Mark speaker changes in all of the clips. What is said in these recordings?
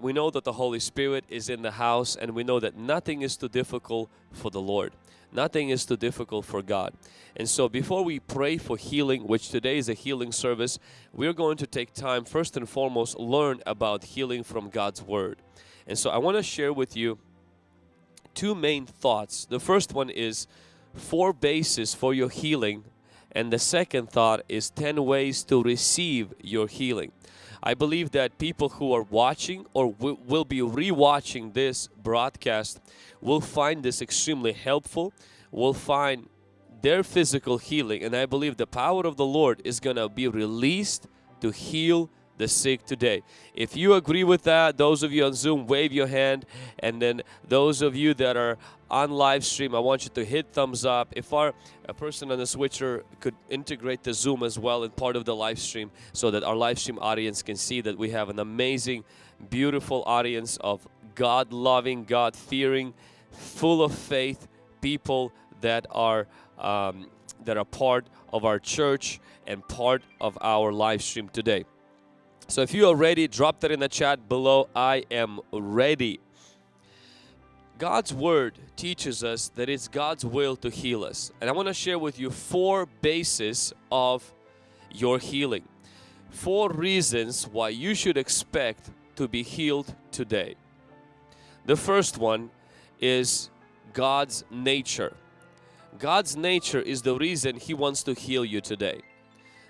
Speaker 1: We know that the Holy Spirit is in the house and we know that nothing is too difficult for the Lord. Nothing is too difficult for God. And so before we pray for healing, which today is a healing service, we're going to take time first and foremost learn about healing from God's Word. And so I want to share with you two main thoughts. The first one is four bases for your healing and the second thought is 10 ways to receive your healing. I believe that people who are watching or will be rewatching this broadcast will find this extremely helpful, will find their physical healing and I believe the power of the Lord is going to be released to heal the sick today. If you agree with that, those of you on Zoom, wave your hand. And then those of you that are on live stream, I want you to hit thumbs up. If our a person on the switcher could integrate the Zoom as well in part of the live stream so that our live stream audience can see that we have an amazing, beautiful audience of God-loving, God-fearing, full of faith people that are um, that are part of our church and part of our live stream today. So if you are ready, drop that in the chat below. I am ready. God's Word teaches us that it's God's will to heal us. And I want to share with you four bases of your healing. Four reasons why you should expect to be healed today. The first one is God's nature. God's nature is the reason He wants to heal you today.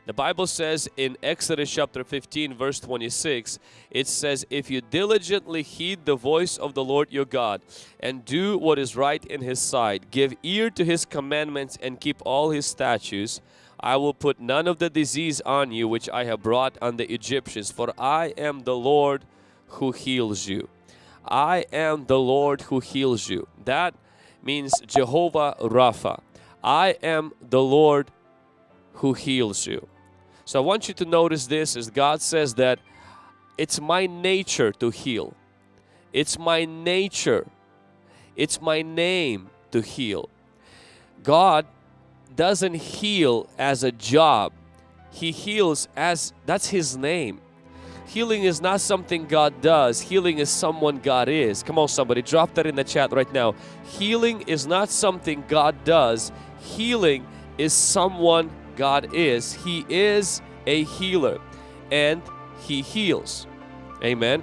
Speaker 1: The Bible says in Exodus chapter 15 verse 26, it says, If you diligently heed the voice of the Lord your God and do what is right in His sight, give ear to His commandments and keep all His statutes, I will put none of the disease on you which I have brought on the Egyptians, for I am the Lord who heals you. I am the Lord who heals you. That means Jehovah Rapha. I am the Lord who heals you. So I want you to notice this as God says that it's my nature to heal. It's my nature. It's my name to heal. God doesn't heal as a job. He heals as, that's His name. Healing is not something God does. Healing is someone God is. Come on somebody, drop that in the chat right now. Healing is not something God does. Healing is someone God is. He is a healer and He heals. Amen.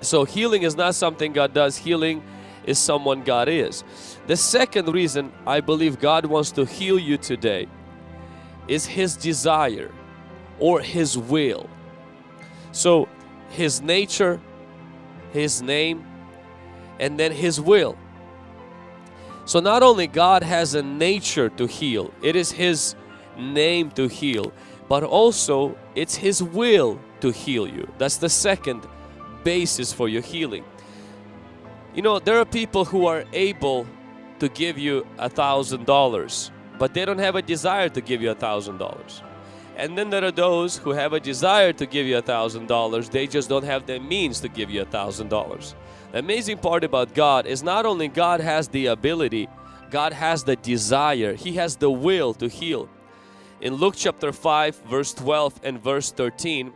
Speaker 1: So healing is not something God does. Healing is someone God is. The second reason I believe God wants to heal you today is His desire or His will. So His nature, His name, and then His will. So not only God has a nature to heal, it is His name to heal, but also it's His will to heal you. That's the second basis for your healing. You know, there are people who are able to give you a thousand dollars, but they don't have a desire to give you a thousand dollars. And then there are those who have a desire to give you a thousand dollars, they just don't have the means to give you a thousand dollars. The amazing part about God is not only God has the ability, God has the desire, He has the will to heal. In Luke chapter 5 verse 12 and verse 13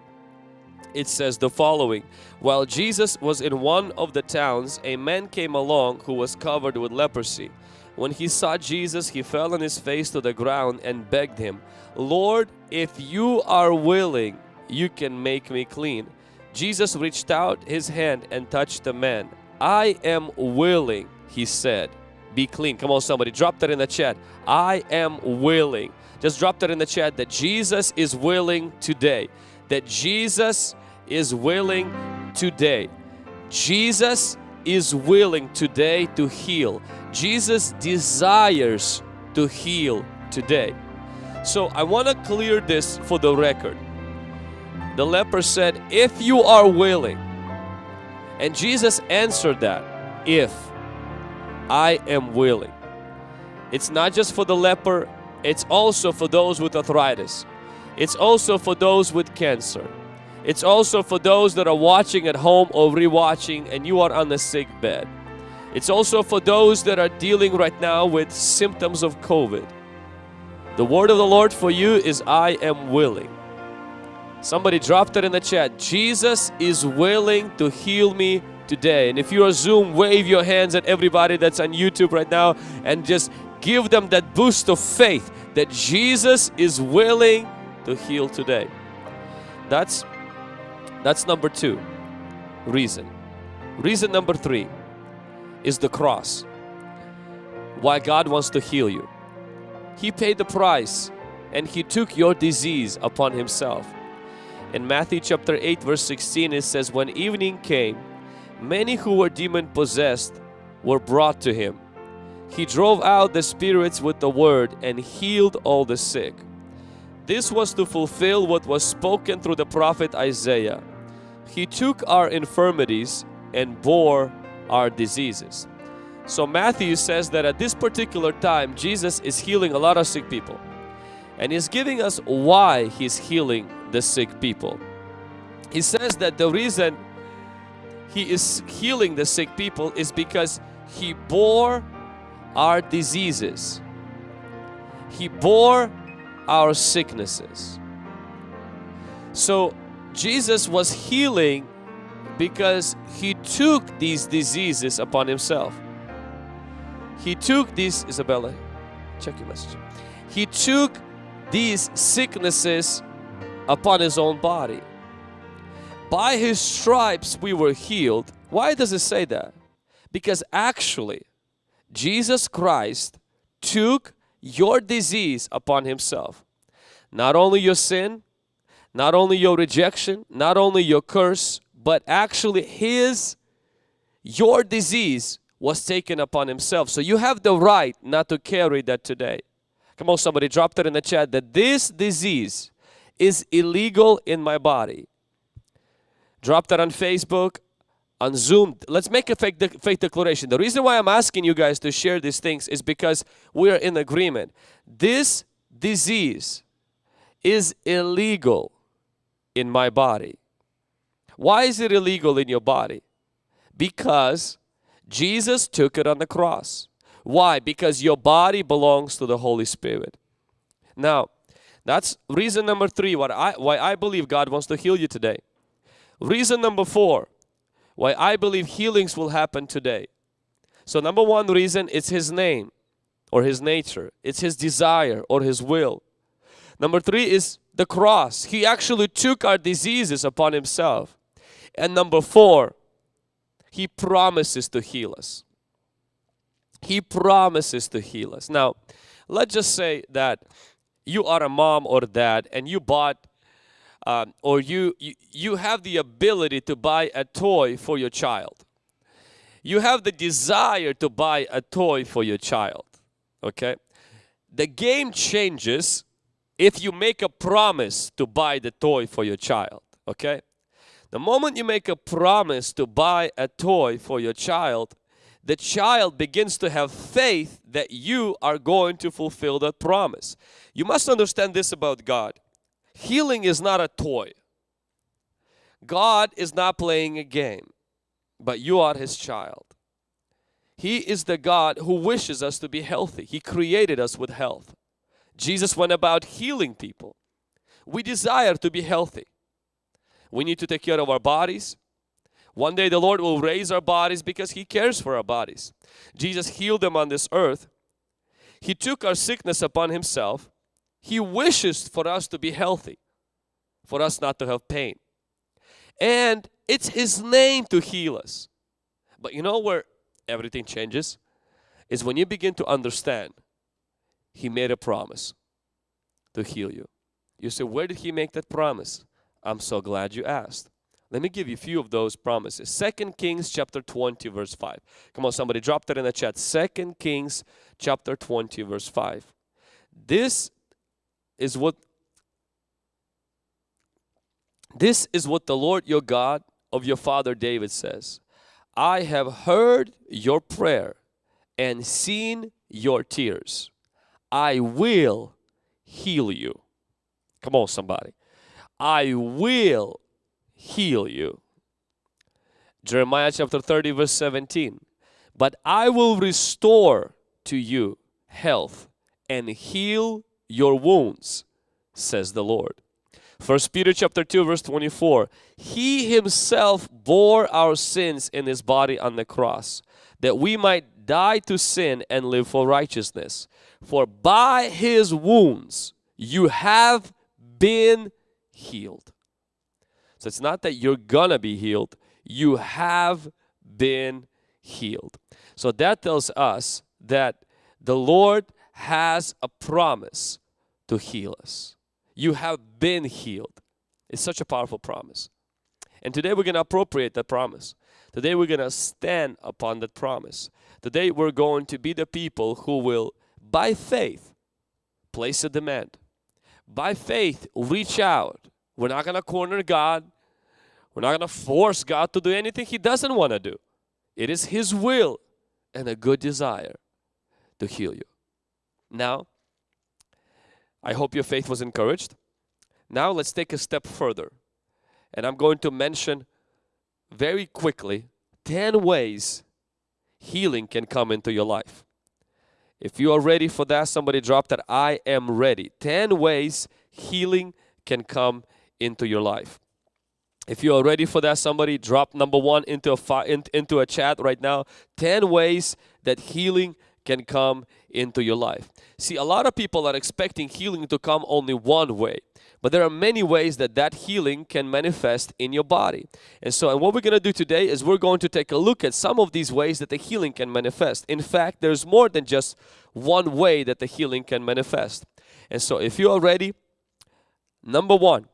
Speaker 1: it says the following While Jesus was in one of the towns a man came along who was covered with leprosy. When he saw Jesus he fell on his face to the ground and begged him Lord if you are willing you can make me clean. Jesus reached out his hand and touched the man. I am willing he said be clean. Come on somebody drop that in the chat. I am willing. Just drop that in the chat that Jesus is willing today. That Jesus is willing today. Jesus is willing today to heal. Jesus desires to heal today. So I want to clear this for the record. The leper said, if you are willing. And Jesus answered that, if I am willing. It's not just for the leper, it's also for those with arthritis. It's also for those with cancer. It's also for those that are watching at home or rewatching and you are on the sick bed. It's also for those that are dealing right now with symptoms of COVID. The word of the Lord for you is I am willing. Somebody dropped it in the chat. Jesus is willing to heal me today. And if you are Zoom, wave your hands at everybody that's on YouTube right now and just give them that boost of faith that Jesus is willing to heal today. That's that's number 2 reason. Reason number 3 is the cross. Why God wants to heal you. He paid the price and he took your disease upon himself. In Matthew chapter 8 verse 16 it says when evening came many who were demon possessed were brought to him. He drove out the spirits with the word and healed all the sick. This was to fulfill what was spoken through the prophet Isaiah. He took our infirmities and bore our diseases. So Matthew says that at this particular time Jesus is healing a lot of sick people. And he's giving us why he's healing the sick people. He says that the reason he is healing the sick people is because he bore our diseases. He bore our sicknesses. So Jesus was healing because he took these diseases upon himself. He took these, Isabella, check your message. He took these sicknesses upon his own body. By his stripes we were healed. Why does it say that? Because actually Jesus Christ took your disease upon himself. Not only your sin, not only your rejection, not only your curse, but actually his, your disease was taken upon himself. So you have the right not to carry that today. Come on somebody, drop that in the chat that this disease is illegal in my body. Drop that on Facebook, on Zoom. Let's make a fake, de fake declaration. The reason why I'm asking you guys to share these things is because we are in agreement. This disease is illegal in my body. Why is it illegal in your body? Because Jesus took it on the cross. Why? Because your body belongs to the Holy Spirit. Now, that's reason number three what I, why I believe God wants to heal you today. Reason number four, why I believe healings will happen today. So number one reason, it's His name or His nature. It's His desire or His will. Number three is the cross. He actually took our diseases upon Himself. And number four, He promises to heal us. He promises to heal us. Now, let's just say that you are a mom or dad and you bought um, or you, you, you have the ability to buy a toy for your child. You have the desire to buy a toy for your child. Okay? The game changes if you make a promise to buy the toy for your child. Okay? The moment you make a promise to buy a toy for your child, the child begins to have faith that you are going to fulfill that promise. You must understand this about God. Healing is not a toy. God is not playing a game, but you are His child. He is the God who wishes us to be healthy. He created us with health. Jesus went about healing people. We desire to be healthy. We need to take care of our bodies. One day the Lord will raise our bodies because He cares for our bodies. Jesus healed them on this earth. He took our sickness upon Himself he wishes for us to be healthy, for us not to have pain. And it's His name to heal us. But you know where everything changes? Is when you begin to understand He made a promise to heal you. You say, where did He make that promise? I'm so glad you asked. Let me give you a few of those promises. Second Kings chapter 20 verse 5. Come on somebody drop that in the chat. Second Kings chapter 20 verse 5. This is what this is what the Lord your God of your father David says. I have heard your prayer and seen your tears. I will heal you. Come on somebody. I will heal you. Jeremiah chapter 30 verse 17. But I will restore to you health and heal your wounds, says the Lord. First Peter chapter 2 verse 24. He himself bore our sins in his body on the cross that we might die to sin and live for righteousness. For by his wounds you have been healed. So it's not that you're gonna be healed, you have been healed. So that tells us that the Lord has a promise to heal us. You have been healed. It's such a powerful promise. And today we're going to appropriate that promise. Today we're going to stand upon that promise. Today we're going to be the people who will, by faith, place a demand. By faith, reach out. We're not going to corner God. We're not going to force God to do anything He doesn't want to do. It is His will and a good desire to heal you. Now, I hope your faith was encouraged. Now let's take a step further. And I'm going to mention very quickly 10 ways healing can come into your life. If you are ready for that, somebody drop that I am ready. 10 ways healing can come into your life. If you are ready for that, somebody drop number one into a into a chat right now. 10 ways that healing can come into your life. See, a lot of people are expecting healing to come only one way. But there are many ways that that healing can manifest in your body. And so, and what we're going to do today is we're going to take a look at some of these ways that the healing can manifest. In fact, there's more than just one way that the healing can manifest. And so, if you are ready, number one,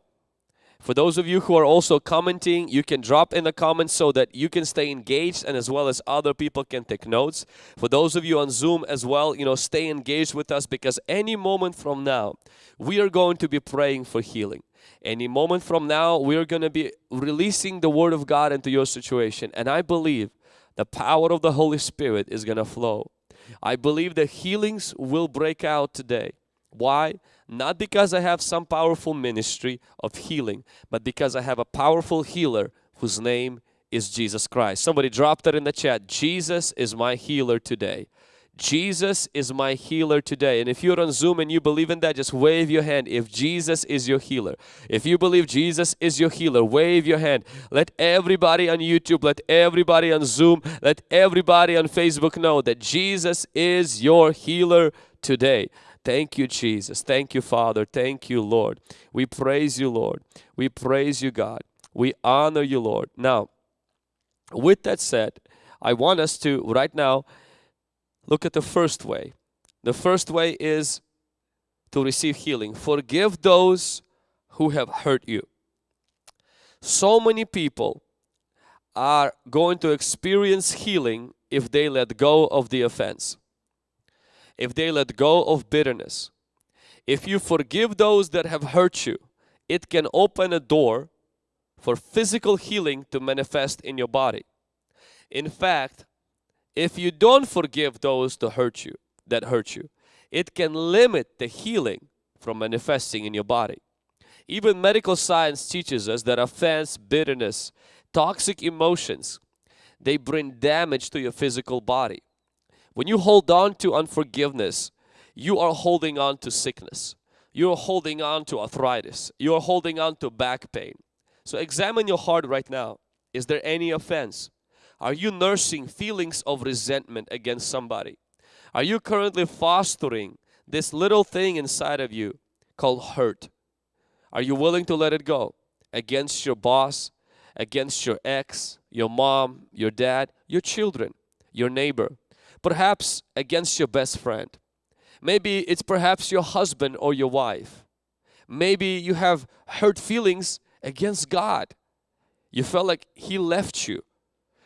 Speaker 1: for those of you who are also commenting, you can drop in the comments so that you can stay engaged and as well as other people can take notes. For those of you on Zoom as well, you know, stay engaged with us because any moment from now, we are going to be praying for healing. Any moment from now, we are going to be releasing the Word of God into your situation. And I believe the power of the Holy Spirit is going to flow. I believe the healings will break out today. Why? Not because I have some powerful ministry of healing, but because I have a powerful healer whose name is Jesus Christ. Somebody dropped that in the chat. Jesus is my healer today. Jesus is my healer today. And if you're on Zoom and you believe in that, just wave your hand if Jesus is your healer. If you believe Jesus is your healer, wave your hand. Let everybody on YouTube, let everybody on Zoom, let everybody on Facebook know that Jesus is your healer today. Thank you, Jesus. Thank you, Father. Thank you, Lord. We praise you, Lord. We praise you, God. We honor you, Lord. Now, with that said, I want us to right now look at the first way. The first way is to receive healing. Forgive those who have hurt you. So many people are going to experience healing if they let go of the offense if they let go of bitterness. If you forgive those that have hurt you, it can open a door for physical healing to manifest in your body. In fact, if you don't forgive those to hurt you, that hurt you, it can limit the healing from manifesting in your body. Even medical science teaches us that offense, bitterness, toxic emotions, they bring damage to your physical body. When you hold on to unforgiveness, you are holding on to sickness. You're holding on to arthritis. You're holding on to back pain. So examine your heart right now. Is there any offense? Are you nursing feelings of resentment against somebody? Are you currently fostering this little thing inside of you called hurt? Are you willing to let it go against your boss, against your ex, your mom, your dad, your children, your neighbor? Perhaps against your best friend. Maybe it's perhaps your husband or your wife. Maybe you have hurt feelings against God. You felt like He left you.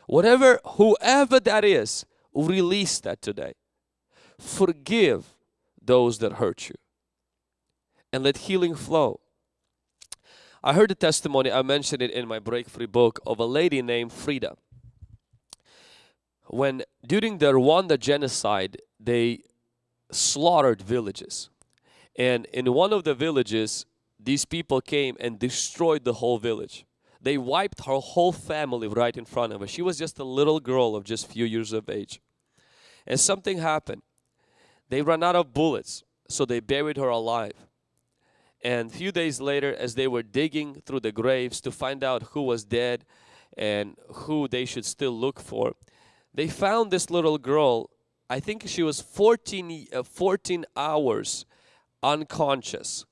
Speaker 1: Whatever, whoever that is, release that today. Forgive those that hurt you and let healing flow. I heard a testimony, I mentioned it in my breakthrough book, of a lady named Frida when during the Rwanda genocide they slaughtered villages. And in one of the villages these people came and destroyed the whole village. They wiped her whole family right in front of her. She was just a little girl of just few years of age. And something happened. They ran out of bullets so they buried her alive. And a few days later, as they were digging through the graves to find out who was dead and who they should still look for, they found this little girl. I think she was 14, uh, 14 hours unconscious.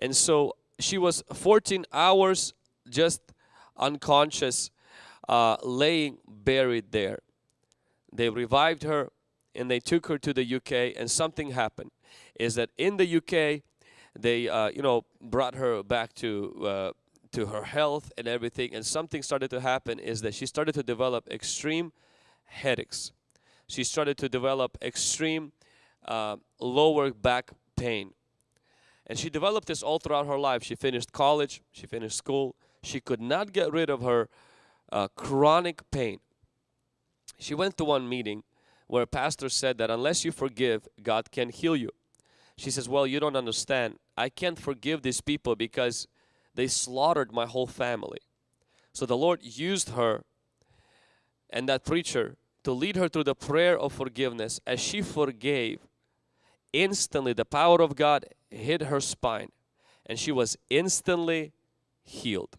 Speaker 1: And so she was 14 hours just unconscious, uh, laying buried there. They revived her and they took her to the UK and something happened. Is that in the UK, they uh, you know brought her back to uh, to her health and everything and something started to happen is that she started to develop extreme headaches. She started to develop extreme uh, lower back pain. And she developed this all throughout her life. She finished college she finished school. She could not get rid of her uh, chronic pain. She went to one meeting where a pastor said that unless you forgive God can heal you. She says, well, you don't understand. I can't forgive these people because they slaughtered my whole family. So the Lord used her and that preacher to lead her through the prayer of forgiveness. As she forgave, instantly the power of God hit her spine and she was instantly healed.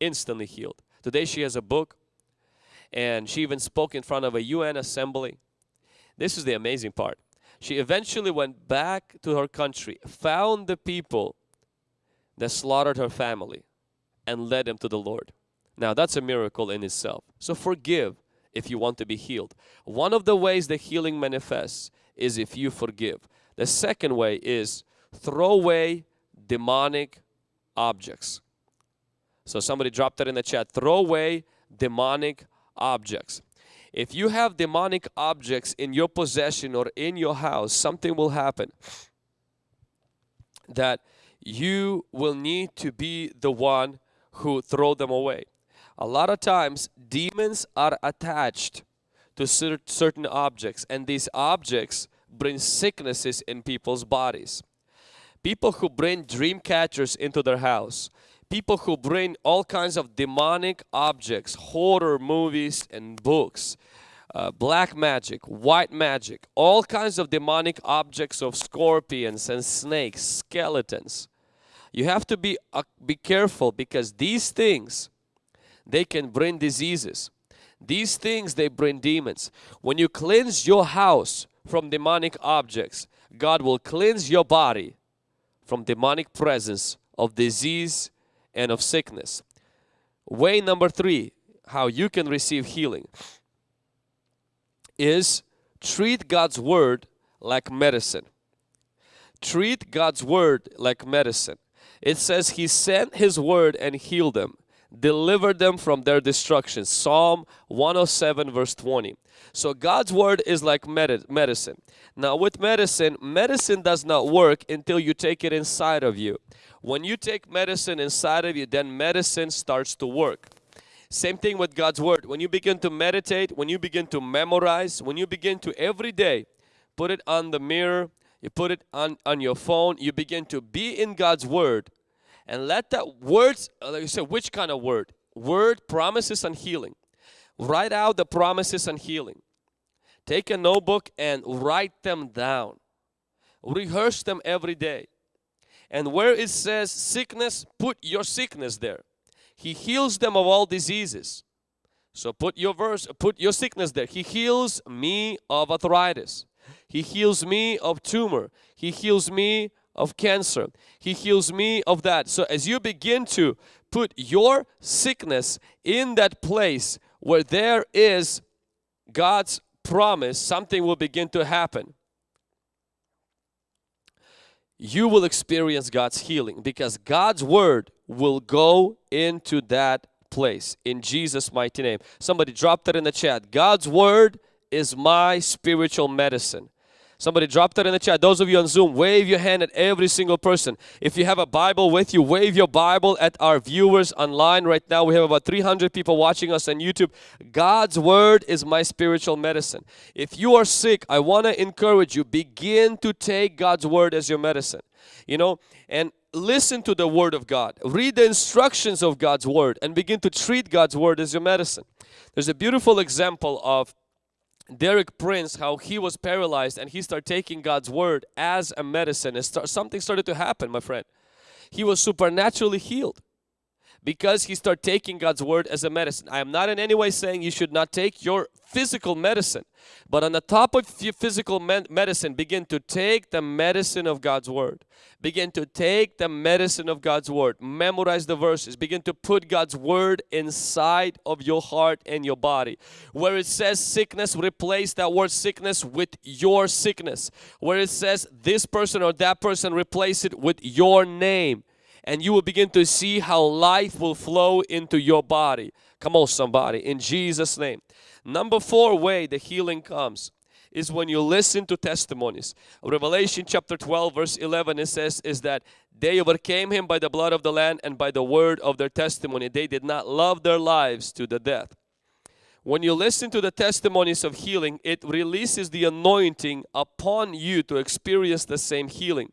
Speaker 1: Instantly healed. Today she has a book and she even spoke in front of a UN assembly. This is the amazing part. She eventually went back to her country, found the people that slaughtered her family and led them to the Lord. Now that's a miracle in itself. So forgive if you want to be healed. One of the ways the healing manifests is if you forgive. The second way is throw away demonic objects. So somebody dropped that in the chat. Throw away demonic objects. If you have demonic objects in your possession or in your house, something will happen that you will need to be the one who throw them away. A lot of times demons are attached to certain objects and these objects bring sicknesses in people's bodies. People who bring dream catchers into their house, people who bring all kinds of demonic objects, horror movies and books, uh, black magic, white magic, all kinds of demonic objects of scorpions and snakes, skeletons. You have to be uh, be careful because these things they can bring diseases. These things they bring demons. When you cleanse your house from demonic objects, God will cleanse your body from demonic presence of disease and of sickness. Way number three, how you can receive healing is treat God's word like medicine. Treat God's word like medicine. It says he sent his word and healed them, delivered them from their destruction. Psalm 107 verse 20. So God's word is like medicine. Now with medicine, medicine does not work until you take it inside of you. When you take medicine inside of you, then medicine starts to work. Same thing with God's Word. When you begin to meditate, when you begin to memorize, when you begin to every day put it on the mirror, you put it on, on your phone, you begin to be in God's Word and let that words, uh, like you said, which kind of word? Word, promises and healing. Write out the promises and healing. Take a notebook and write them down. Rehearse them every day. And where it says sickness, put your sickness there. He heals them of all diseases. So put your verse, put your sickness there. He heals me of arthritis. He heals me of tumor. He heals me of cancer. He heals me of that. So as you begin to put your sickness in that place where there is God's promise, something will begin to happen you will experience God's healing because God's word will go into that place in Jesus mighty name. Somebody drop that in the chat. God's word is my spiritual medicine. Somebody drop that in the chat. Those of you on Zoom, wave your hand at every single person. If you have a Bible with you, wave your Bible at our viewers online. Right now we have about 300 people watching us on YouTube. God's Word is my spiritual medicine. If you are sick, I want to encourage you, begin to take God's Word as your medicine. You know, and listen to the Word of God. Read the instructions of God's Word and begin to treat God's Word as your medicine. There's a beautiful example of Derek Prince, how he was paralyzed and he started taking God's word as a medicine. And start, something started to happen, my friend. He was supernaturally healed because he start taking God's word as a medicine. I am not in any way saying you should not take your physical medicine, but on the top of your physical medicine, begin to take the medicine of God's word. Begin to take the medicine of God's word. Memorize the verses. Begin to put God's word inside of your heart and your body. Where it says sickness, replace that word sickness with your sickness. Where it says this person or that person, replace it with your name and you will begin to see how life will flow into your body. Come on somebody, in Jesus name. Number four way the healing comes is when you listen to testimonies. Revelation chapter 12 verse 11 it says is that they overcame him by the blood of the Lamb and by the word of their testimony. They did not love their lives to the death. When you listen to the testimonies of healing, it releases the anointing upon you to experience the same healing.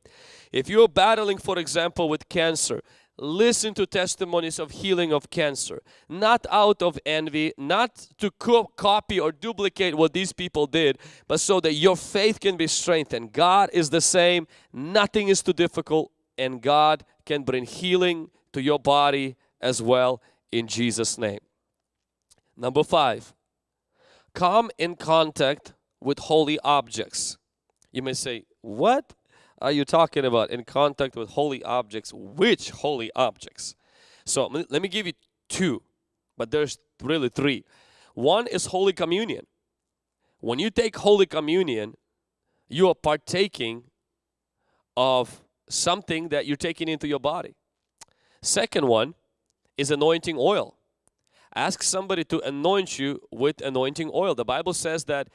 Speaker 1: If you're battling, for example, with cancer, listen to testimonies of healing of cancer. Not out of envy, not to co copy or duplicate what these people did, but so that your faith can be strengthened. God is the same, nothing is too difficult, and God can bring healing to your body as well in Jesus' name. Number five, come in contact with holy objects. You may say, what Uh, are you talking about? In contact with holy objects. Which holy objects? So let me give you two, but there's really three. One is Holy Communion. When you take Holy Communion, you are partaking of something that you're taking into your body. Second one is anointing oil. Ask somebody to anoint you with anointing oil. The Bible says that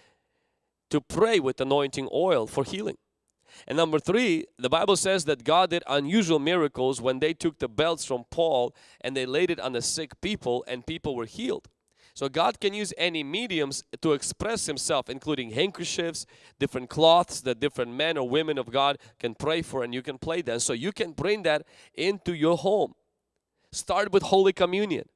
Speaker 1: to pray with anointing oil for healing. And number three, the Bible says that God did unusual miracles when they took the belts from Paul and they laid it on the sick people and people were healed. So God can use any mediums to express himself including handkerchiefs, different cloths that different men or women of God can pray for and you can play that. So you can bring that into your home. Start with Holy Communion.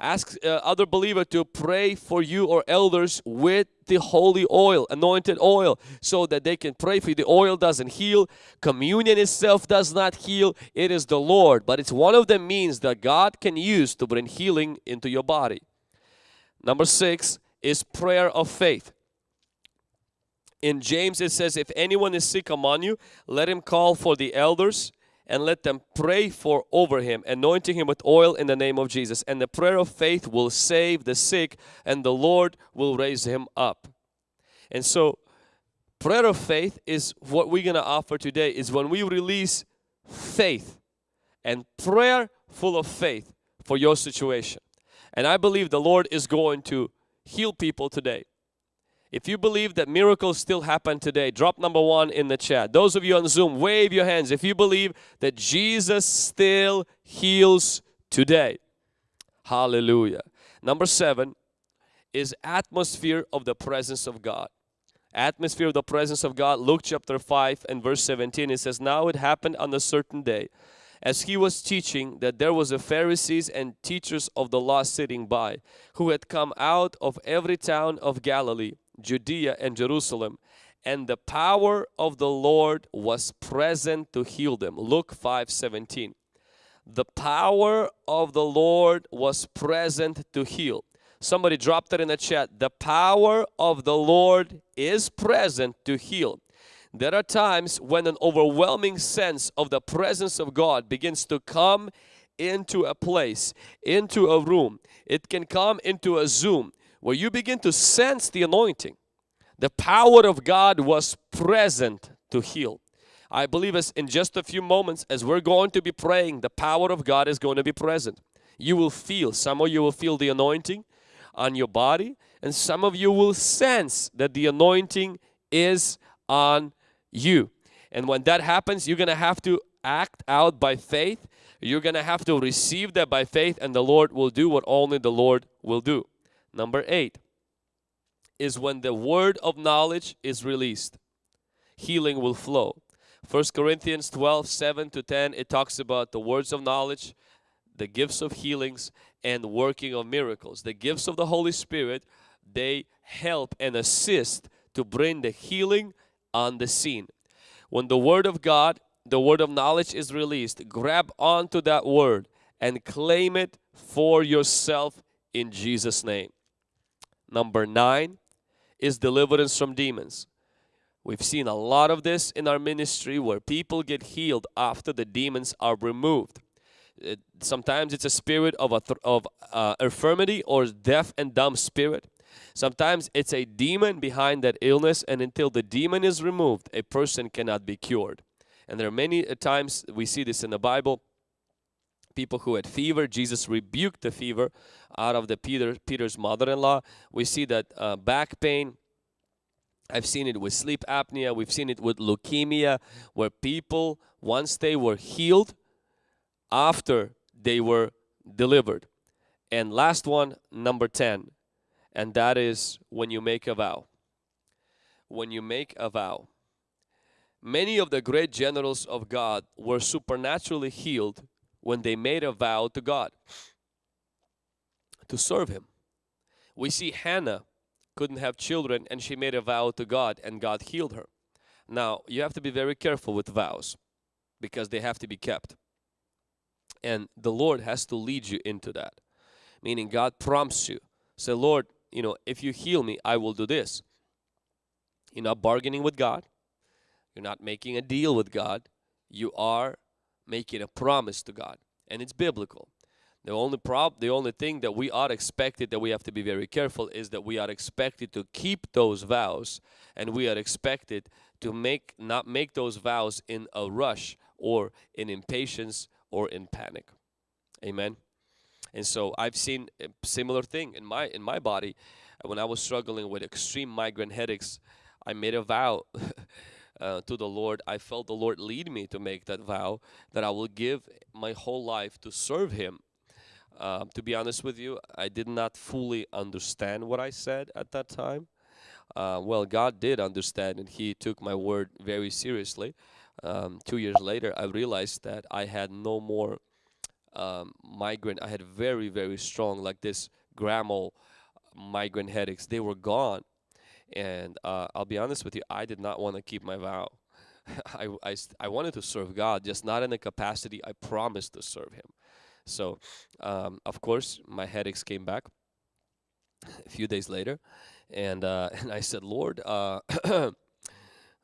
Speaker 1: Ask uh, other believer to pray for you or elders with the holy oil, anointed oil, so that they can pray for you. The oil doesn't heal. Communion itself does not heal. It is the Lord. But it's one of the means that God can use to bring healing into your body. Number six is prayer of faith. In James it says, if anyone is sick among you, let him call for the elders and let them pray for over him, anointing him with oil in the name of Jesus. And the prayer of faith will save the sick and the Lord will raise him up. And so prayer of faith is what we're going to offer today is when we release faith and prayer full of faith for your situation. And I believe the Lord is going to heal people today. If you believe that miracles still happen today, drop number one in the chat. Those of you on Zoom, wave your hands if you believe that Jesus still heals today. Hallelujah. Number seven is atmosphere of the presence of God. Atmosphere of the presence of God. Luke chapter 5 and verse 17 it says, Now it happened on a certain day as he was teaching that there was a Pharisees and teachers of the law sitting by who had come out of every town of Galilee Judea and Jerusalem and the power of the Lord was present to heal them. Luke 5 17. The power of the Lord was present to heal. Somebody dropped it in the chat. The power of the Lord is present to heal. There are times when an overwhelming sense of the presence of God begins to come into a place, into a room. It can come into a Zoom where you begin to sense the anointing. The power of God was present to heal. I believe as in just a few moments as we're going to be praying, the power of God is going to be present. You will feel, some of you will feel the anointing on your body and some of you will sense that the anointing is on you. And when that happens, you're going to have to act out by faith. You're going to have to receive that by faith and the Lord will do what only the Lord will do. Number eight is when the word of knowledge is released. Healing will flow. First Corinthians 12, 7 to 10, it talks about the words of knowledge, the gifts of healings, and working of miracles. The gifts of the Holy Spirit they help and assist to bring the healing on the scene. When the word of God, the word of knowledge is released, grab onto that word and claim it for yourself in Jesus' name. Number nine is deliverance from demons. We've seen a lot of this in our ministry where people get healed after the demons are removed. It, sometimes it's a spirit of a of uh, infirmity or deaf and dumb spirit. Sometimes it's a demon behind that illness and until the demon is removed, a person cannot be cured. And there are many times we see this in the Bible people who had fever. Jesus rebuked the fever out of the Peter Peter's mother-in-law. We see that uh, back pain. I've seen it with sleep apnea. We've seen it with leukemia, where people once they were healed, after they were delivered. And last one, number ten, and that is when you make a vow. When you make a vow. Many of the great generals of God were supernaturally healed when they made a vow to God to serve Him. We see Hannah couldn't have children and she made a vow to God and God healed her. Now, you have to be very careful with vows because they have to be kept. And the Lord has to lead you into that. Meaning God prompts you. Say, Lord, you know, if you heal me, I will do this. You're not bargaining with God. You're not making a deal with God. You are making a promise to God and it's biblical. The only prob the only thing that we are expected that we have to be very careful is that we are expected to keep those vows and we are expected to make not make those vows in a rush or in impatience or in panic. Amen. And so I've seen a similar thing in my in my body when I was struggling with extreme migraine headaches. I made a vow uh, to the Lord, I felt the Lord lead me to make that vow that I will give my whole life to serve Him. Uh, to be honest with you, I did not fully understand what I said at that time. Uh, well, God did understand and He took my word very seriously. Um, two years later, I realized that I had no more um, migraine. I had very, very strong, like this Gramol migraine headaches. They were gone and uh, I'll be honest with you, I did not want to keep my vow. I, I, I wanted to serve God, just not in the capacity I promised to serve Him. So, um, of course, my headaches came back a few days later, and uh, and I said, Lord, uh,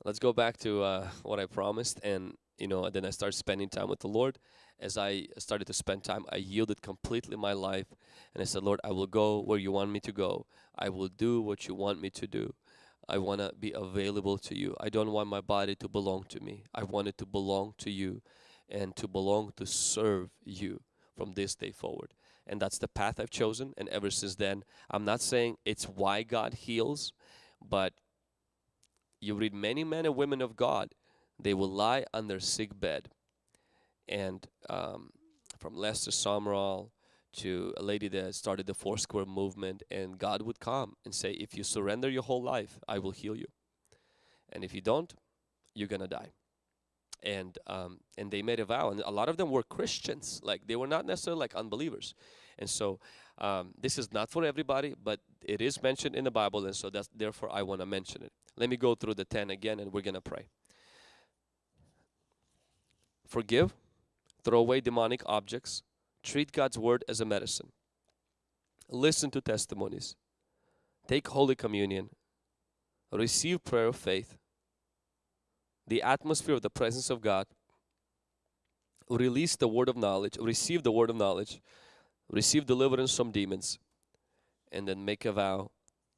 Speaker 1: let's go back to uh, what I promised, and you know, then I started spending time with the Lord. As I started to spend time, I yielded completely my life, and I said, Lord, I will go where you want me to go. I will do what you want me to do. I want to be available to you. I don't want my body to belong to me. I want it to belong to you and to belong to serve you from this day forward. And that's the path I've chosen. And ever since then, I'm not saying it's why God heals, but you read many men and women of God, they will lie on their sick bed. And um, from Lester Sumrall to a lady that started the Four Square movement and God would come and say, if you surrender your whole life, I will heal you. And if you don't, you're gonna die. And um, and they made a vow, and a lot of them were Christians, like they were not necessarily like unbelievers. And so um, this is not for everybody, but it is mentioned in the Bible, and so that's therefore I want to mention it. Let me go through the ten again, and we're gonna pray. Forgive, throw away demonic objects, Treat God's word as a medicine. Listen to testimonies. Take Holy Communion. Receive prayer of faith. The atmosphere of the presence of God. Release the word of knowledge. Receive the word of knowledge. Receive deliverance from demons. And then make a vow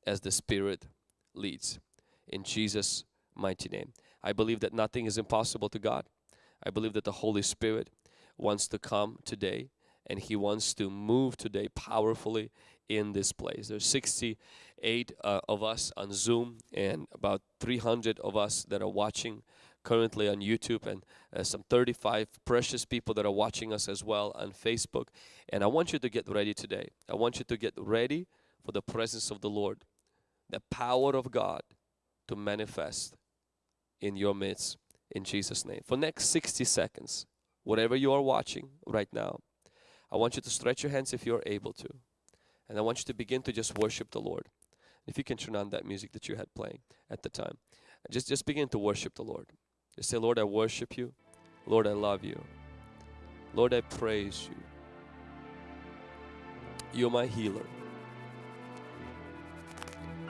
Speaker 1: as the Spirit leads. In Jesus' mighty name. I believe that nothing is impossible to God. I believe that the Holy Spirit wants to come today and he wants to move today powerfully in this place. There's 68 uh, of us on Zoom and about 300 of us that are watching currently on YouTube and uh, some 35 precious people that are watching us as well on Facebook. And I want you to get ready today. I want you to get ready for the presence of the Lord, the power of God to manifest in your midst in Jesus name. For next 60 seconds, whatever you are watching right now, I want you to stretch your hands if you're able to. And I want you to begin to just worship the Lord. If you can turn on that music that you had playing at the time, just just begin to worship the Lord. Just say, Lord, I worship you. Lord, I love you. Lord, I praise you. You're my healer.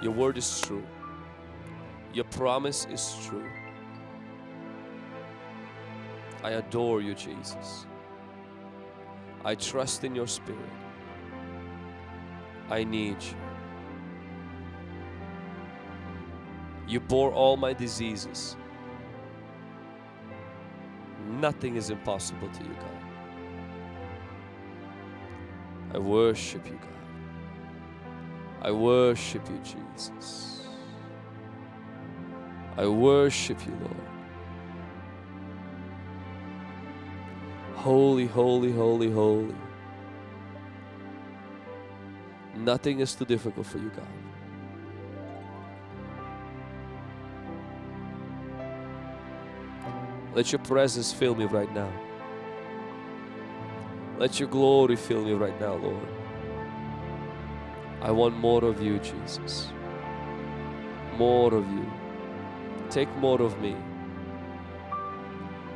Speaker 1: Your word is true. Your promise is true. I adore you, Jesus. I trust in your spirit. I need you. You bore all my diseases. Nothing is impossible to you, God. I worship you, God. I worship you, Jesus. I worship you, Lord. Holy, holy, holy, holy. Nothing is too difficult for you, God. Let your presence fill me right now. Let your glory fill me right now, Lord. I want more of you, Jesus. More of you. Take more of me.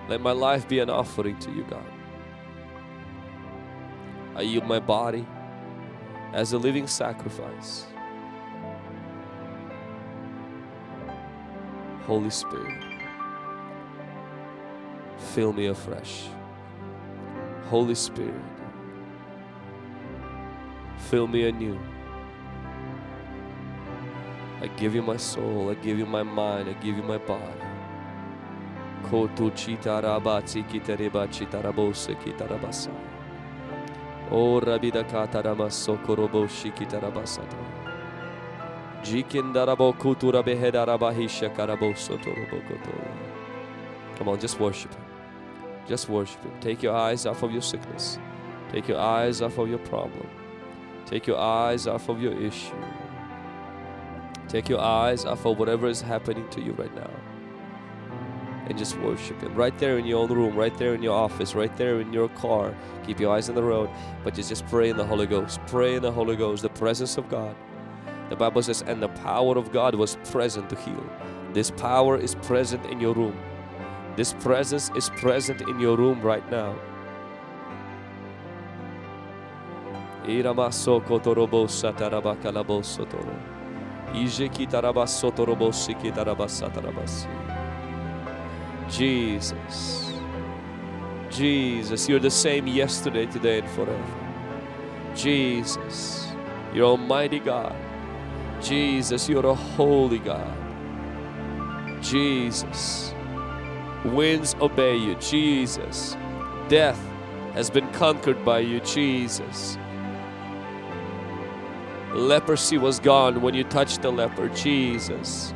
Speaker 1: Let my life be an offering to you, God. I yield my body as a living sacrifice. Holy Spirit, fill me afresh. Holy Spirit, fill me anew. I give you my soul, I give you my mind, I give you my body. Kotu. O rabida kataramaso koroboshi kitarabasata. Jikindarabo kutura behedarabahisha karaboso torobokoto. Come on, just worship Him. Just worship Him. Take your eyes off of your sickness. Take your eyes off of your problem. Take your eyes off of your issue. Take your eyes off of whatever is happening to you right now. And just worship Him. Right there in your own room, right there in your office, right there in your car. Keep your eyes on the road, but just, just pray in the Holy Ghost. Pray in the Holy Ghost, the presence of God. The Bible says, and the power of God was present to heal. This power is present in your room. This presence is present in your room right now. Jesus. Jesus, you're the same yesterday, today, and forever. Jesus, you're Almighty God. Jesus, you're a holy God. Jesus, winds obey you. Jesus, death has been conquered by you. Jesus, leprosy was gone when you touched the leper. Jesus,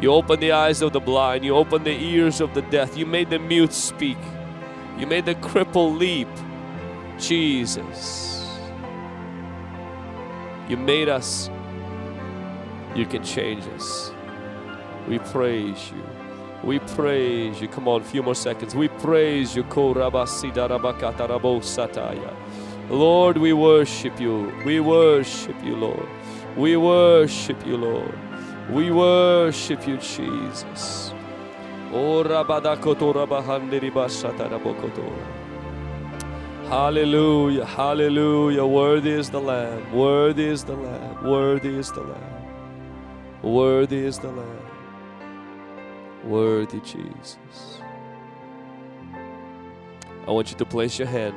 Speaker 1: you opened the eyes of the blind, you opened the ears of the deaf, you made the mute speak, you made the cripple leap. Jesus, you made us, you can change us. We praise you. We praise you. Come on, a few more seconds. We praise you. Lord, we worship you. We worship you, Lord. We worship you, Lord. We worship you, Jesus. Hallelujah, hallelujah. Worthy is the Lamb, worthy is the Lamb, worthy is the Lamb, worthy is the Lamb, worthy Jesus. I want you to place your hand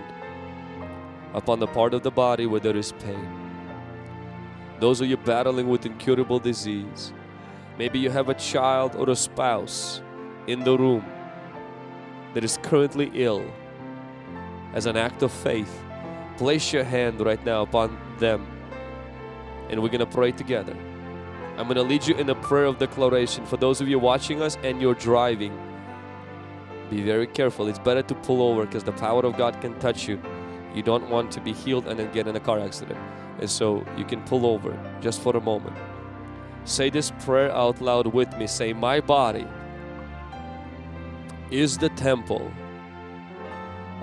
Speaker 1: upon the part of the body where there is pain. Those of you battling with incurable disease, maybe you have a child or a spouse in the room that is currently ill. As an act of faith, place your hand right now upon them and we're going to pray together. I'm going to lead you in a prayer of declaration for those of you watching us and you're driving. Be very careful. It's better to pull over because the power of God can touch you. You don't want to be healed and then get in a car accident. And so you can pull over just for a moment. Say this prayer out loud with me. Say, My body is the temple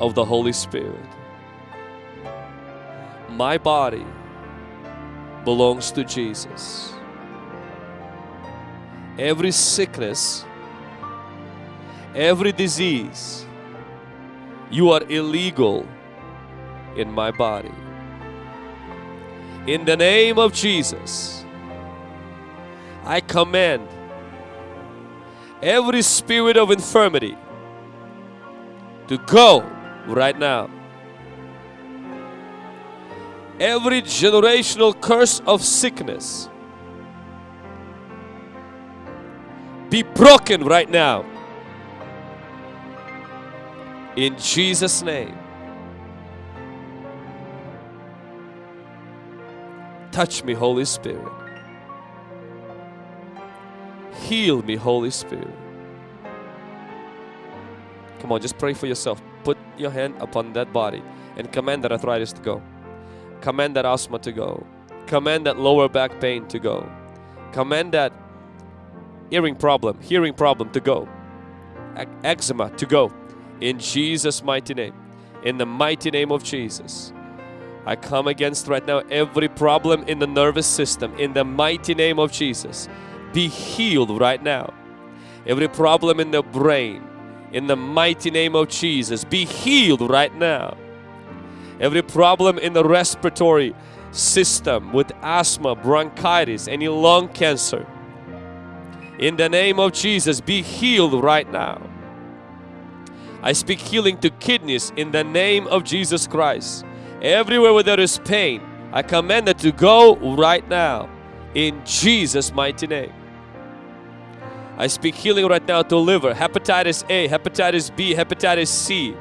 Speaker 1: of the Holy Spirit. My body belongs to Jesus. every sickness, every disease. You are illegal in my body. In the name of Jesus, I command every spirit of infirmity to go right now. Every generational curse of sickness be broken right now. In Jesus' name. Touch me, Holy Spirit. Heal me, Holy Spirit. Come on, just pray for yourself. Put your hand upon that body and command that arthritis to go. Command that asthma to go. Command that lower back pain to go. Command that hearing problem, hearing problem to go. Eczema to go. In Jesus' mighty name. In the mighty name of Jesus. I come against right now every problem in the nervous system. In the mighty name of Jesus. Be healed right now. Every problem in the brain. In the mighty name of Jesus. Be healed right now. Every problem in the respiratory system with asthma, bronchitis, any lung cancer in the name of Jesus, be healed right now. I speak healing to kidneys in the name of Jesus Christ. Everywhere where there is pain, I command it to go right now in Jesus' mighty name. I speak healing right now to liver, hepatitis A, hepatitis B, hepatitis C.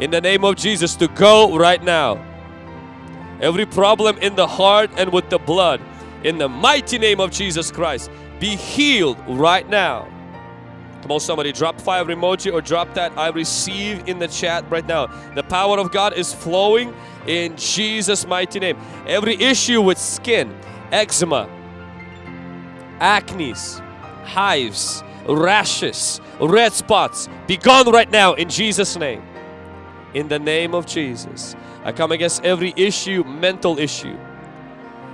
Speaker 1: In the name of Jesus to go right now. Every problem in the heart and with the blood, in the mighty name of Jesus Christ, be healed right now. Come on, somebody, drop five emoji or drop that I receive in the chat right now. The power of God is flowing in Jesus' mighty name. Every issue with skin, eczema, acne, hives, rashes, red spots, be gone right now in Jesus' name. In the name of Jesus. I come against every issue, mental issue.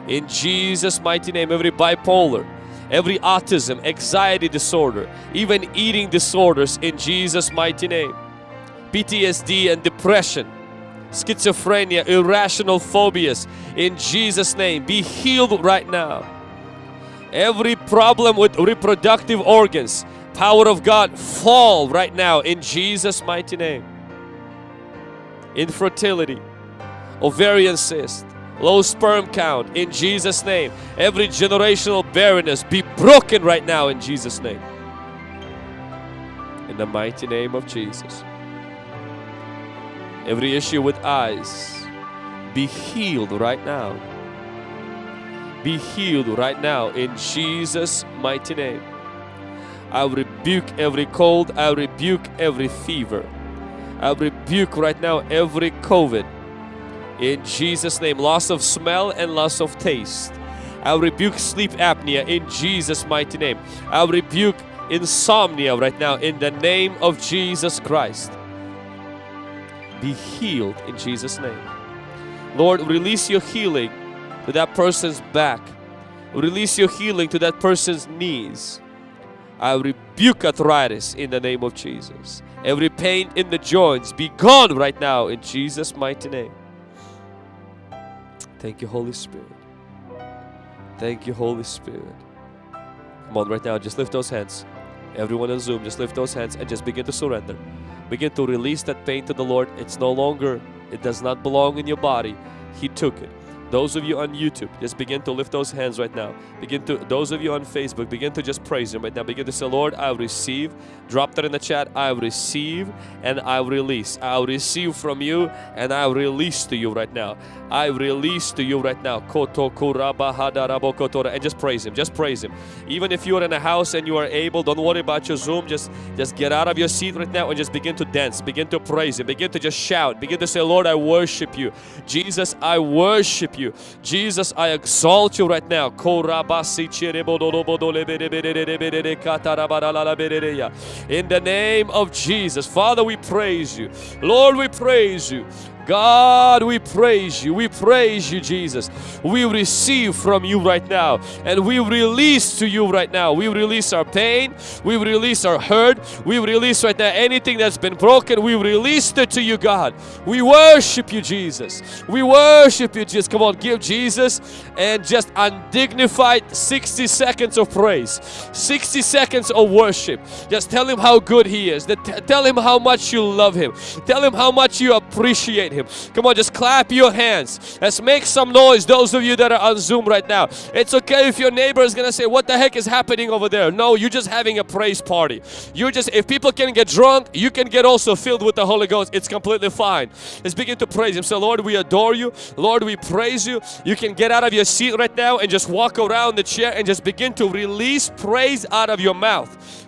Speaker 1: In Jesus' mighty name, every bipolar, every autism, anxiety disorder, even eating disorders in Jesus' mighty name. PTSD and depression, schizophrenia, irrational phobias in Jesus' name be healed right now. Every problem with reproductive organs, power of God fall right now in Jesus' mighty name. Infertility, ovarian cyst, low sperm count in Jesus name. Every generational barrenness be broken right now in Jesus name. In the mighty name of Jesus. Every issue with eyes be healed right now be healed right now in Jesus mighty name. I rebuke every cold I rebuke every fever. I rebuke right now every COVID. In Jesus name loss of smell and loss of taste. I rebuke sleep apnea in Jesus mighty name. I rebuke insomnia right now in the name of Jesus Christ. Be healed in Jesus name. Lord release your healing to that person's back release your healing to that person's knees I rebuke arthritis in the name of Jesus every pain in the joints be gone right now in Jesus mighty name Thank you, Holy Spirit. Thank you, Holy Spirit. Come on, right now, just lift those hands. Everyone on Zoom, just lift those hands and just begin to surrender. Begin to release that pain to the Lord. It's no longer, it does not belong in your body. He took it. Those of you on YouTube, just begin to lift those hands right now. Begin to, those of you on Facebook, begin to just praise Him right now. Begin to say, Lord, I receive. Drop that in the chat. I receive and I release. I receive from you and I release to you right now. I release to you right now. And just praise Him. Just praise Him. Even if you are in a house and you are able, don't worry about your Zoom. Just, just get out of your seat right now and just begin to dance. Begin to praise Him. Begin to just shout. Begin to say, Lord, I worship you. Jesus, I worship you. Jesus, I exalt you right now. In the name of Jesus. Father, we praise you. Lord, we praise you. God, we praise you. We praise you, Jesus. We receive from you right now and we release to you right now. We release our pain. We release our hurt. We release right now anything that's been broken. We release it to you, God. We worship you, Jesus. We worship you, Jesus. Come on, give Jesus and just undignified 60 seconds of praise, 60 seconds of worship. Just tell Him how good He is. Tell Him how much you love Him. Tell Him how much you appreciate Him. Come on, just clap your hands. Let's make some noise, those of you that are on Zoom right now. It's okay if your neighbor is going to say, What the heck is happening over there? No, you're just having a praise party. You're just, if people can get drunk, you can get also filled with the Holy Ghost. It's completely fine. Let's begin to praise Him. So, Lord, we adore you. Lord, we praise you. You can get out of your seat right now and just walk around the chair and just begin to release praise out of your mouth.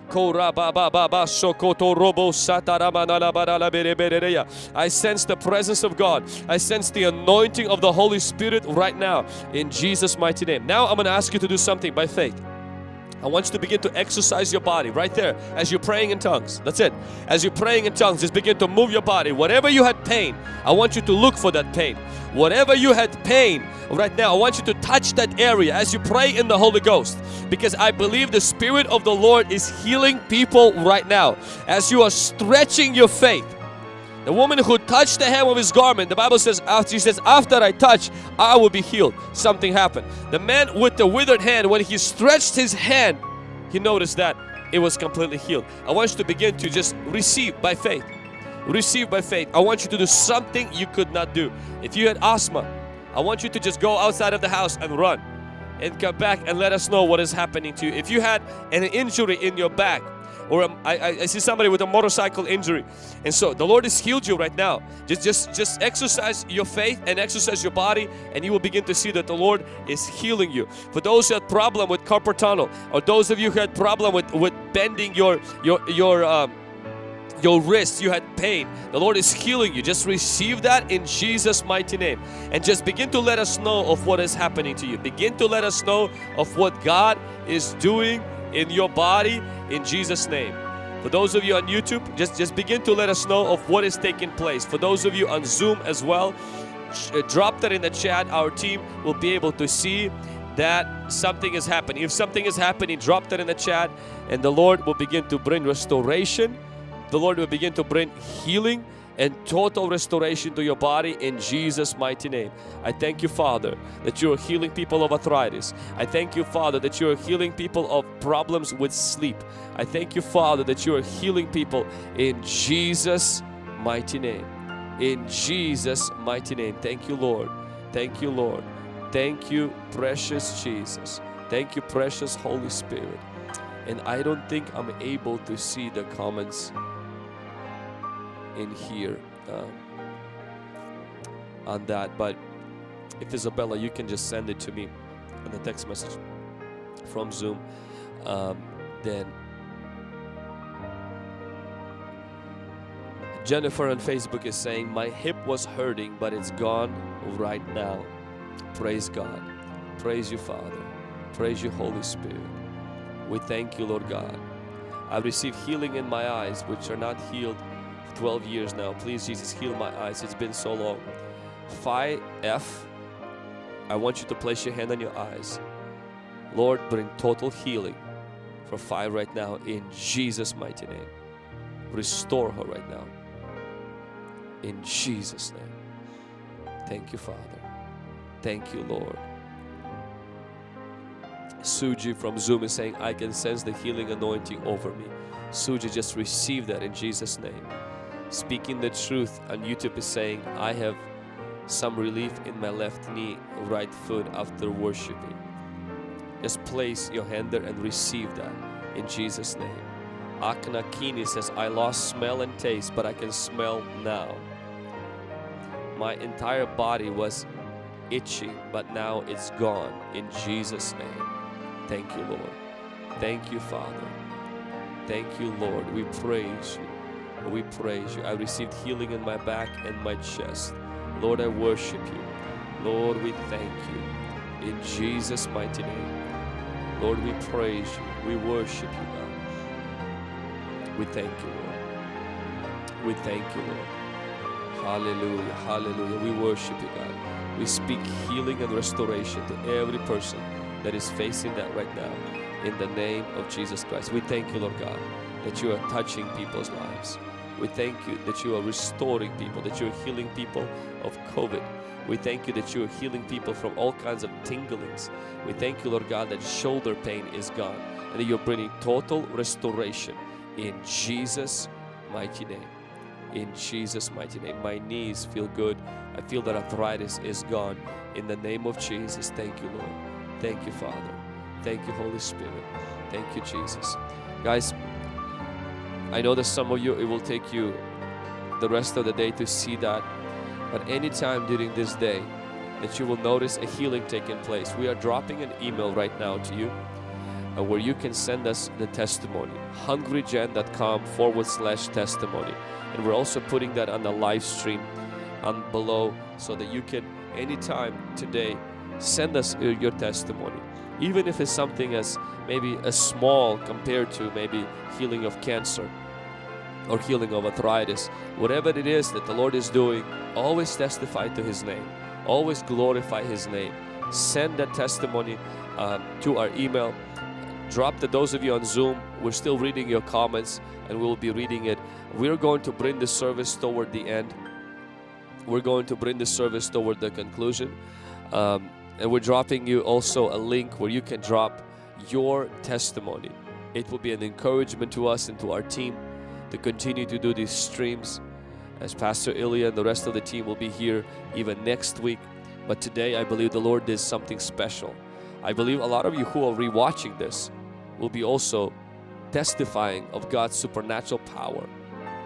Speaker 1: I sense the presence of God. I sense the anointing of the Holy Spirit right now in Jesus' mighty name. Now I'm going to ask you to do something by faith. I want you to begin to exercise your body right there as you're praying in tongues. That's it. As you're praying in tongues, just begin to move your body. Whatever you had pain, I want you to look for that pain. Whatever you had pain right now, I want you to touch that area as you pray in the Holy Ghost. Because I believe the Spirit of the Lord is healing people right now. As you are stretching your faith, the woman who touched the hem of his garment, the Bible says, after he says, after I touch, I will be healed. Something happened. The man with the withered hand, when he stretched his hand, he noticed that it was completely healed. I want you to begin to just receive by faith. Receive by faith. I want you to do something you could not do. If you had asthma, I want you to just go outside of the house and run and come back and let us know what is happening to you. If you had an injury in your back, or um, I, I see somebody with a motorcycle injury and so the Lord has healed you right now just just just exercise your faith and exercise your body and you will begin to see that the Lord is healing you for those who had problem with carpal tunnel or those of you who had problem with with bending your your your um, your wrist, you had pain. The Lord is healing you. Just receive that in Jesus' mighty name. And just begin to let us know of what is happening to you. Begin to let us know of what God is doing in your body in Jesus name. For those of you on YouTube, just, just begin to let us know of what is taking place. For those of you on Zoom as well, uh, drop that in the chat. Our team will be able to see that something is happening. If something is happening, drop that in the chat and the Lord will begin to bring restoration. The Lord will begin to bring healing and total restoration to your body in Jesus mighty name. I thank you Father that you are healing people of arthritis. I thank you Father that you are healing people of problems with sleep. I thank you Father that you are healing people in Jesus mighty name. In Jesus mighty name. Thank you Lord. Thank you Lord. Thank you precious Jesus. Thank you precious Holy Spirit. And I don't think I'm able to see the comments in here um, on that but if Isabella you can just send it to me on the text message from Zoom um, then Jennifer on Facebook is saying my hip was hurting but it's gone right now. Praise God. Praise you Father. Praise you Holy Spirit. We thank you Lord God. I receive healing in my eyes which are not healed 12 years now. Please, Jesus, heal my eyes. It's been so long. Phi F, I want you to place your hand on your eyes. Lord, bring total healing for Phi right now in Jesus' mighty name. Restore her right now. In Jesus' name. Thank you, Father. Thank you, Lord. Suji from Zoom is saying, I can sense the healing anointing over me. Suji, just receive that in Jesus' name speaking the truth on YouTube is saying I have some relief in my left knee right foot after worshiping. Just place your hand there and receive that in Jesus name. Akna Kini says I lost smell and taste but I can smell now. My entire body was itching but now it's gone in Jesus name. Thank you Lord. Thank you Father. Thank you Lord. We praise you we praise you. I received healing in my back and my chest. Lord, I worship you. Lord, we thank you. In Jesus' mighty name. Lord, we praise you. We worship you, God. We thank you, Lord. We thank you, Lord. Hallelujah. Hallelujah. We worship you, God. We speak healing and restoration to every person that is facing that right now in the name of Jesus Christ. We thank you, Lord God, that you are touching people's lives. We thank you that you are restoring people, that you are healing people of COVID. We thank you that you are healing people from all kinds of tinglings. We thank you, Lord God, that shoulder pain is gone and that you're bringing total restoration in Jesus' mighty name. In Jesus' mighty name. My knees feel good. I feel that arthritis is gone. In the name of Jesus, thank you, Lord. Thank you, Father. Thank you, Holy Spirit. Thank you, Jesus. Guys, I know that some of you, it will take you the rest of the day to see that. But anytime during this day that you will notice a healing taking place, we are dropping an email right now to you uh, where you can send us the testimony. hungrygen.com forward slash testimony. And we're also putting that on the live stream on below so that you can anytime today send us your, your testimony. Even if it's something as maybe as small compared to maybe healing of cancer or healing of arthritis, whatever it is that the Lord is doing, always testify to His name, always glorify His name. Send that testimony um, to our email. Drop the those of you on Zoom. We're still reading your comments and we'll be reading it. We're going to bring the service toward the end. We're going to bring the service toward the conclusion. Um, and we're dropping you also a link where you can drop your testimony. It will be an encouragement to us and to our team to continue to do these streams as Pastor Ilya and the rest of the team will be here even next week. But today I believe the Lord did something special. I believe a lot of you who are rewatching this will be also testifying of God's supernatural power.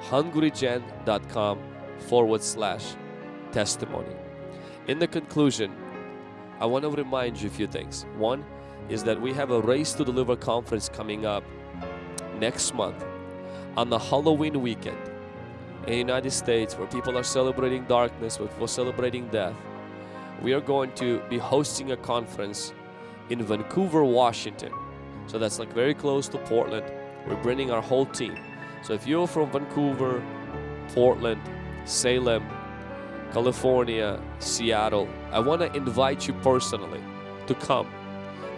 Speaker 1: hungrygen.com forward slash testimony. In the conclusion, I want to remind you a few things. One is that we have a Raised to Deliver conference coming up next month on the Halloween weekend in the United States where people are celebrating darkness, where people are celebrating death. We are going to be hosting a conference in Vancouver, Washington. So that's like very close to Portland. We're bringing our whole team. So if you're from Vancouver, Portland, Salem, California, Seattle, I want to invite you personally to come.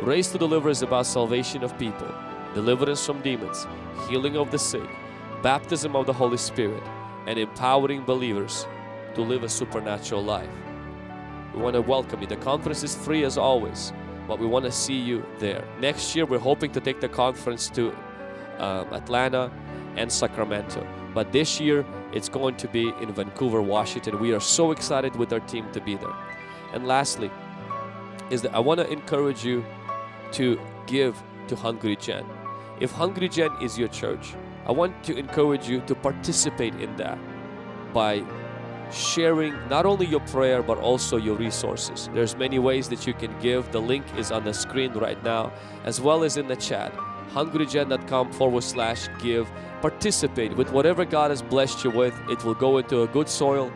Speaker 1: Raised to Deliver is about salvation of people, deliverance from demons, healing of the sick, baptism of the Holy Spirit, and empowering believers to live a supernatural life. We want to welcome you. The conference is free as always, but we want to see you there. Next year, we're hoping to take the conference to um, Atlanta and Sacramento. But this year, it's going to be in Vancouver, Washington. We are so excited with our team to be there. And lastly, is that I want to encourage you to give to Hungry Gen. If Hungry Gen is your church, I want to encourage you to participate in that by sharing not only your prayer but also your resources. There's many ways that you can give. The link is on the screen right now as well as in the chat. hungrygen.com forward slash give. Participate with whatever God has blessed you with. It will go into a good soil.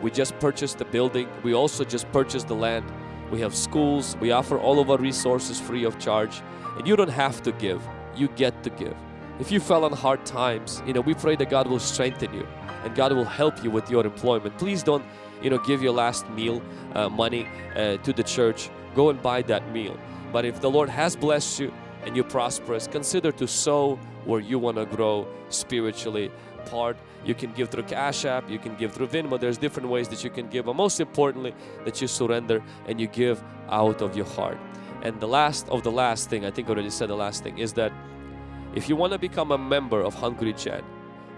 Speaker 1: We just purchased the building. We also just purchased the land. We have schools. We offer all of our resources free of charge. And you don't have to give. You get to give. If you fell on hard times, you know, we pray that God will strengthen you and God will help you with your employment. Please don't, you know, give your last meal uh, money uh, to the church. Go and buy that meal. But if the Lord has blessed you and you're prosperous, consider to sow where you want to grow spiritually. Part you can give through Cash App, you can give through Venmo. There's different ways that you can give, but most importantly, that you surrender and you give out of your heart. And the last of the last thing, I think I already said the last thing, is that if you want to become a member of Hungry Gen,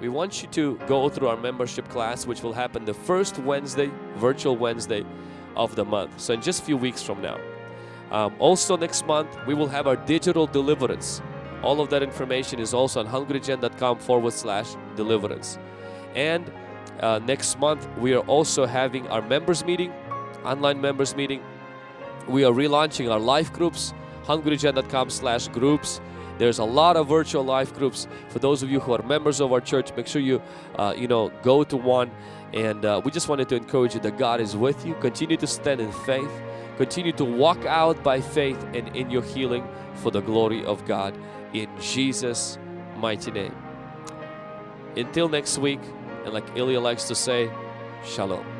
Speaker 1: we want you to go through our membership class, which will happen the first Wednesday, virtual Wednesday of the month. So in just a few weeks from now. Um, also next month, we will have our digital deliverance. All of that information is also on hungrygen.com forward slash deliverance. And uh, next month, we are also having our members meeting, online members meeting. We are relaunching our life groups, hungrygen.com slash groups. There's a lot of virtual life groups. For those of you who are members of our church, make sure you, uh, you know, go to one. And uh, we just wanted to encourage you that God is with you. Continue to stand in faith. Continue to walk out by faith and in your healing for the glory of God. In Jesus' mighty name. Until next week, and like Ilya likes to say, Shalom.